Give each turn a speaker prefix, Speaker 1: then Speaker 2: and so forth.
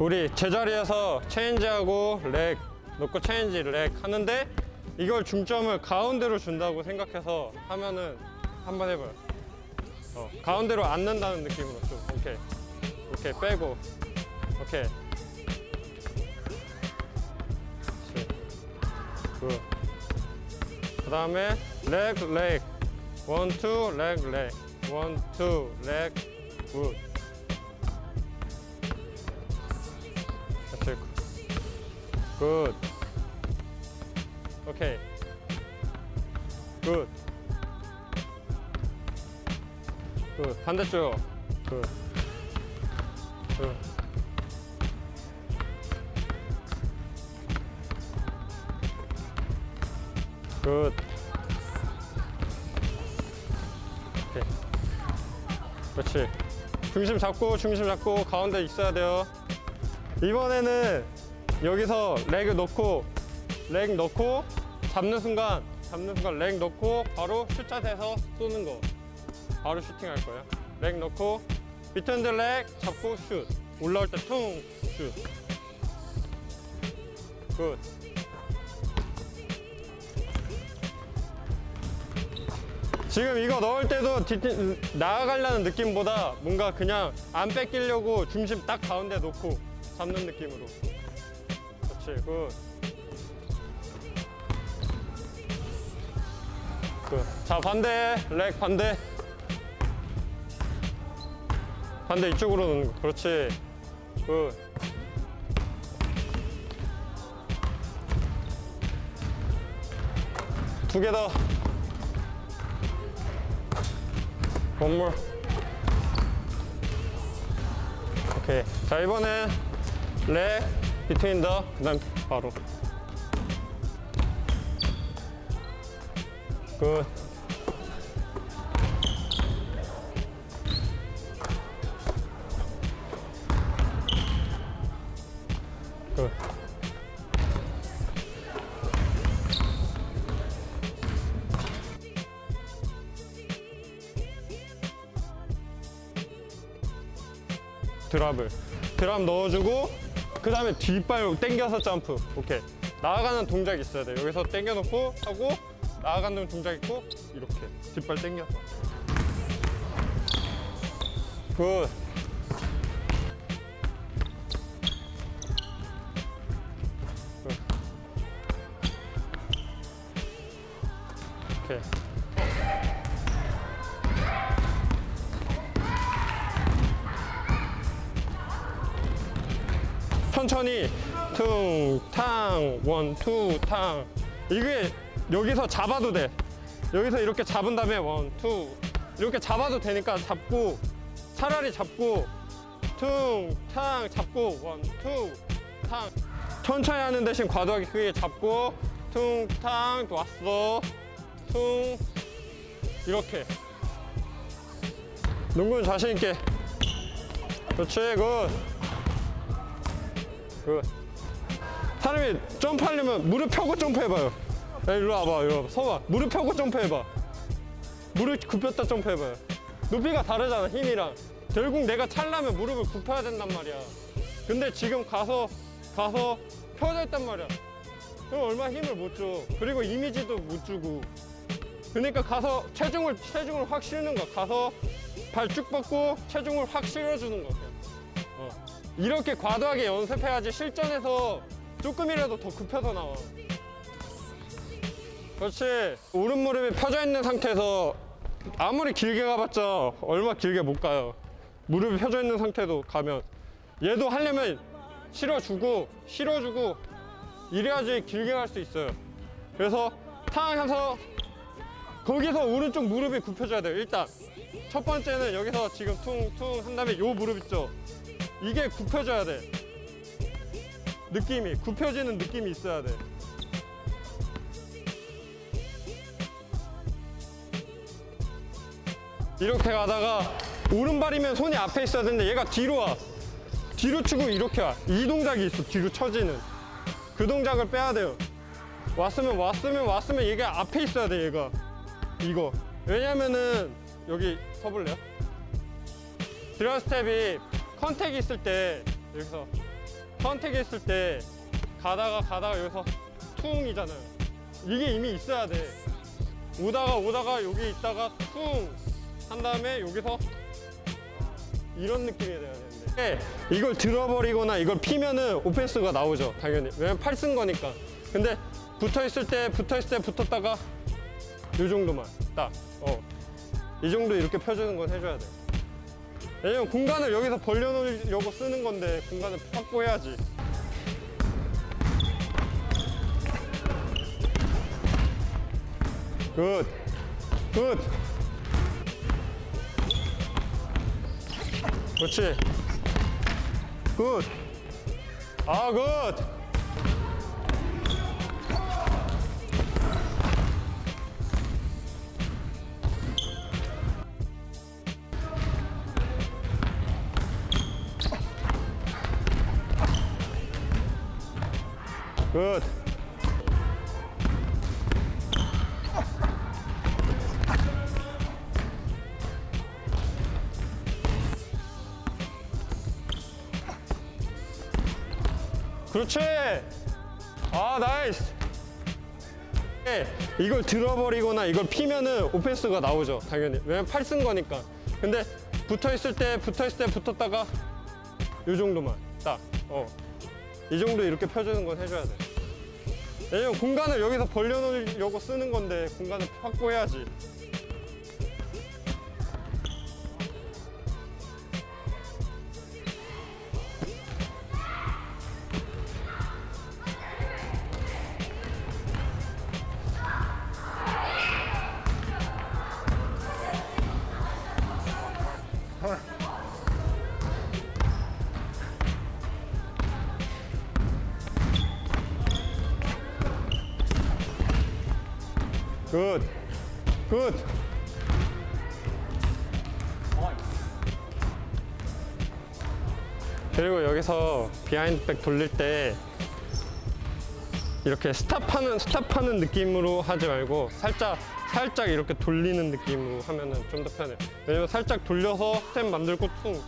Speaker 1: 우리 제자리에서 체인지하고 leg 넣고 체인지 leg 하는데 이걸 중심을 가운데로 준다고 생각해서 하면은 한번 해봐요. 어, 가운데로 앉는다는 느낌으로 좀 오케이. 오케이 빼고. 오케이. good 그 다음에 leg leg. One two leg leg. One two leg 굿 it 굿. 오케이. 굿. 굿. 반대쪽. 굿. 굿. 굿. 오케이. 그렇지. 중심 잡고 중심 잡고 가운데 있어야 돼요 이번에는 여기서 leg을 넣고 leg 넣고 잡는 순간 잡는 순간 leg 넣고 바로 슛자 대서 쏘는 거. 바로 슈팅 할 거예요. leg 넣고 between leg 잡고 슛. 올라올 때 퉁 슛. good. 지금 이거 넣을 때도 뒤, 나아가려는 느낌보다 뭔가 그냥 안 뺏기려고 중심 딱 가운데 놓고 잡는 느낌으로. 그렇지 good. Good. 자 반대. leg 반대. 반대 이쪽으로 넣는 거. 그렇지. good 두 개 더. More. 오케이. 자 이번엔 렉 비트윈 더 그 다음 바로. 굿. Good. Drop을. Drop 넣어주고 그 다음에 뒷발 당겨서 점프. 오케이. 나아가는 동작 있어야 돼. 여기서 당겨놓고 하고 나아가는 동작 있고 이렇게. 뒷발 당겨서 굿. 굿. 오케이 천천히. 퉁탕 원투탕. 이게 여기서 잡아도 돼. 여기서 이렇게 잡은 다음에 one two. 이렇게 잡아도 되니까 잡고 차라리 잡고 퉁탕 잡고 one two 탕. 천천히 하는 대신 과도하게 크게 잡고 퉁탕 또 왔어. 퉁. 이렇게. 농구는 자신 있게. 그렇지 good 그 사람이 점프하려면 무릎 펴고 점프해봐요. 야, 일로 와봐 일로 와봐. 서봐. 무릎 펴고 점프해봐. 무릎 굽혔다 점프해봐요. 높이가 다르잖아 힘이랑. 결국 내가 찰려면 무릎을 굽혀야 된단 말이야. 근데 지금 가서 가서 펴져 있단 말이야. 그럼 얼마나 힘을 못줘. 그리고 이미지도 못 주고. 그러니까 가서 체중을 체중을 확 실는 거야. 가서 발 쭉 뻗고 체중을 확 실어주는. 어. 이렇게 과도하게 연습해야지 실전에서 조금이라도 더 굽혀서 나와. 그렇지. 오른 무릎이 펴져 있는 상태에서 아무리 길게 가봤자 얼마 길게 못 가요. 무릎이 펴져 있는 상태도 가면. 얘도 하려면 실어주고 실어주고 이래야지 길게 갈 수 있어요. 그래서 탕 해서 거기서 오른쪽 무릎이 굽혀져야 돼요 일단. 첫 번째는 여기서 지금 퉁퉁 한 다음에 요 무릎 있죠 이게 굽혀져야 돼. 느낌이 굽혀지는 느낌이 있어야 돼. 이렇게 가다가 오른발이면 손이 앞에 있어야 되는데 얘가 뒤로 와. 뒤로 치고 이렇게 와이 동작이 있어 뒤로 쳐지는. 그 동작을 빼야 돼요. 왔으면 왔으면 왔으면 얘가 앞에 있어야 돼 얘가. 이거. 왜냐면은 여기 서볼래요? drop step이 contact이 있을 때 여기서 contact했을 때 가다가 가다가 여기서 퉁이잖아요. 이게 이미 있어야 돼. 오다가 오다가 여기 있다가 퉁 한 다음에 여기서 이런 느낌이 돼야 되는데. 네, 이걸 들어버리거나 이걸 피면은 offense가 나오죠 당연히. 왜냐면 팔 쓴 거니까. 근데 붙어 있을 때 붙어 있을 때 붙었다가 이 정도만 딱 어 이 정도 이렇게 펴주는 건 해줘야 돼 왜냐면 공간을 여기서 벌려놓으려고 쓰는 건데 공간을 확보해야지 good good. 그렇지. 굿. 아, 굿. 굿. 그렇지. 아, nice. 네, 이걸 들어버리거나 이걸 피면은 offense가 나오죠. 당연히. 왜냐면 팔 쓴 거니까. 근데 붙어 있을 때 붙어 있을 때 붙었다가 이 정도만 딱. 어. 이 정도 이렇게 펴주는 건 해줘야 돼. 왜냐면 공간을 여기서 벌려놓으려고 쓰는 건데 공간을 확보해야지. Good. Good. 그리고 여기서 behind back 돌릴 때 이렇게 stop하는 stop하는 느낌으로 하지 말고 살짝 살짝 이렇게 돌리는 느낌으로 하면은 좀 더 편해. 왜냐면 살짝 돌려서 스텝 만들고 퉁